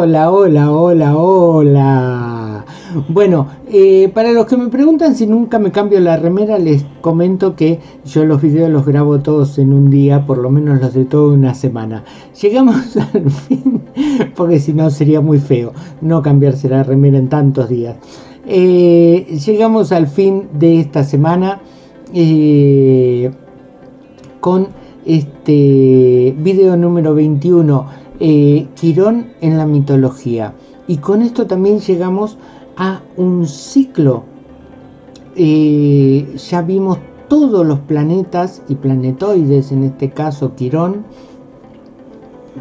Hola, hola, hola, hola. Bueno, eh, para los que me preguntan si nunca me cambio la remera, les comento que yo los videos los grabo todos en un día, por lo menos los de toda una semana. Llegamos al fin, porque si no sería muy feo no cambiarse la remera en tantos días. Eh, llegamos al fin de esta semana eh, con este video número 21 eh, Quirón en la mitología. Y con esto también llegamos a un ciclo. Eh, ya vimos todos los planetas y planetoides, en este caso Quirón,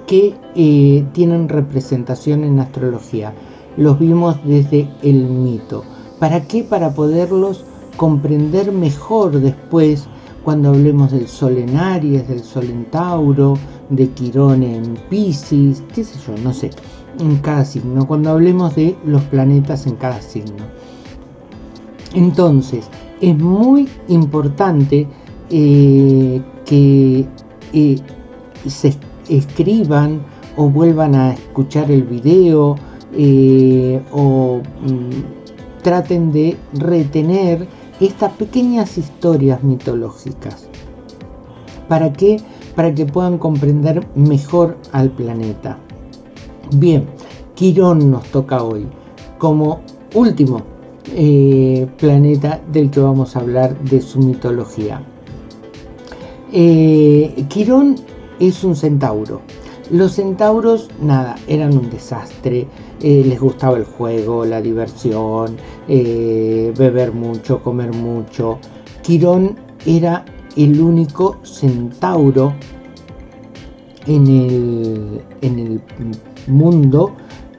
que eh, tienen representación en astrología. Los vimos desde el mito. ¿Para qué? Para poderlos comprender mejor después cuando hablemos del Sol en Aries, del Sol en Tauro, de Quirón en Pisces, qué sé yo, no sé, en cada signo, cuando hablemos de los planetas en cada signo. Entonces, es muy importante eh, que eh, se escriban o vuelvan a escuchar el video eh, o mm, traten de retener estas pequeñas historias mitológicas. ¿Para qué? para que puedan comprender mejor al planeta. Bien, Quirón nos toca hoy como último eh, planeta del que vamos a hablar de su mitología. Eh, Quirón es un centauro. Los centauros, nada, eran un desastre, eh, les gustaba el juego, la diversión, beber mucho, comer mucho. Quirón era el único centauro en el, en el mundo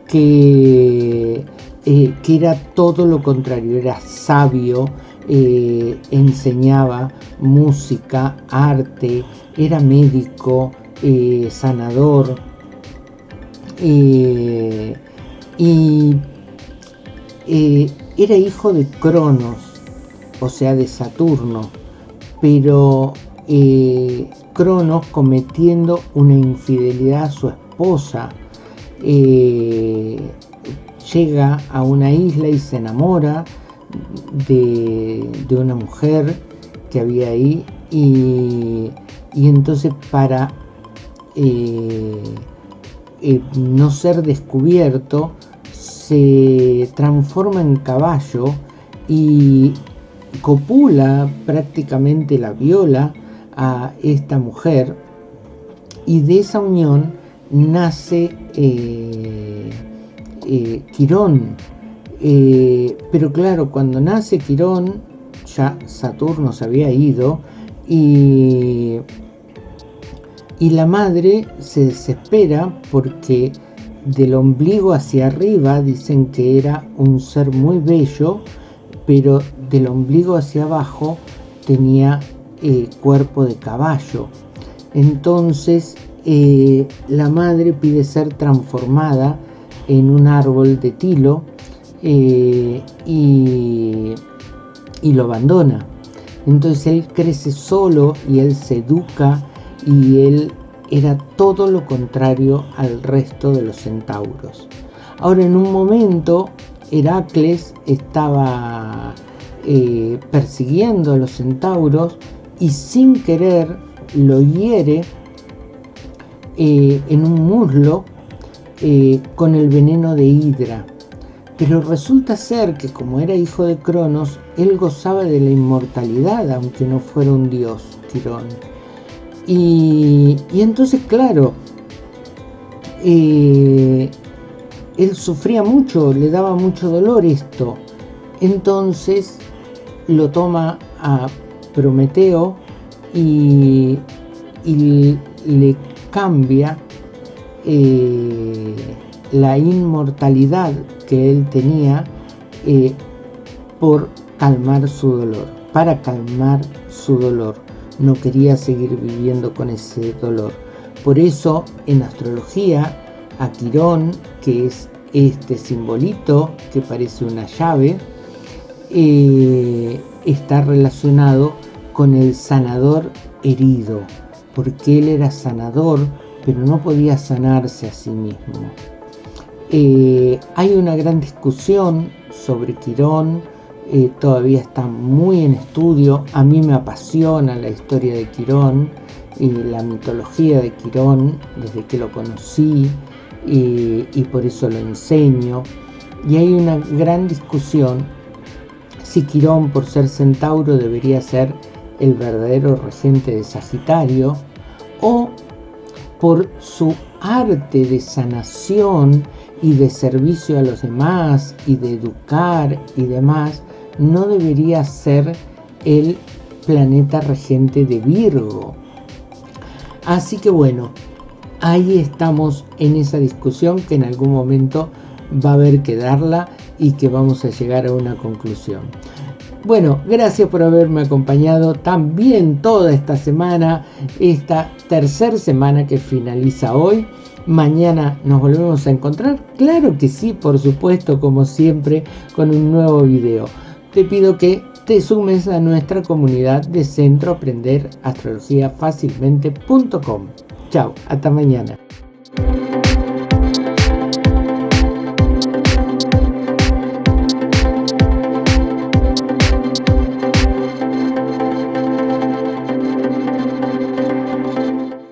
que, eh, que, era todo lo contrario, era sabio, eh, enseñaba música, arte, era médico, eh, sanador y era hijo de Cronos, o sea de Saturno pero eh, Cronos cometiendo una infidelidad a su esposa eh, llega a una isla y se enamora de, una mujer que había ahí y, entonces para eh, no ser descubierto se transforma en caballo y copula, prácticamente la viola a esta mujer y de esa unión nace eh, eh, Quirón. Eh, pero claro, cuando nace Quirón, ya Saturno se había ido y, y la madre se desespera porque del ombligo hacia arriba dicen que era un ser muy bello, pero del ombligo hacia abajo tenía eh, cuerpo de caballo. Entonces eh, la madre pide ser transformada en un árbol de tilo eh, y, y lo abandona. Entonces él crece solo y él se educa y él era todo lo contrario al resto de los centauros. Ahora en un momento Heracles estaba eh, persiguiendo a los centauros y sin querer lo hiere eh, en un muslo eh, con el veneno de Hidra. Pero resulta ser que como era hijo de Cronos, él gozaba de la inmortalidad, aunque no fuera un dios, Tirón. Y, entonces, claro, él sufría mucho, le daba mucho dolor esto. Entonces lo toma a Prometeo y, le cambia eh, la inmortalidad que él tenía eh, por calmar su dolor, para calmar su dolor. No quería seguir viviendo con ese dolor. Por eso en astrología, a Quirón, que es este simbolito que parece una llave, eh, está relacionado con el sanador herido, porque él era sanador, pero no podía sanarse a sí mismo. Eh, hay una gran discusión sobre Quirón, eh, todavía está muy en estudio. A mí me apasiona la historia de Quirón y la mitología de Quirón desde que lo conocí y, y por eso lo enseño. Y hay una gran discusión si Quirón por ser centauro debería ser el verdadero regente de Sagitario o por su arte de sanación y de servicio a los demás y de educar y demás, no debería ser el planeta regente de Virgo. Así que bueno, ahí estamos en esa discusión que en algún momento va a haber que darla y que vamos a llegar a una conclusión. Bueno, gracias por haberme acompañado también toda esta semana, esta tercera semana que finaliza hoy. Mañana nos volvemos a encontrar. Claro que sí, por supuesto, como siempre, con un nuevo video. Te pido que te sumes a nuestra comunidad de Centro Aprender Astrología Fácilmente.com. Chao, hasta mañana.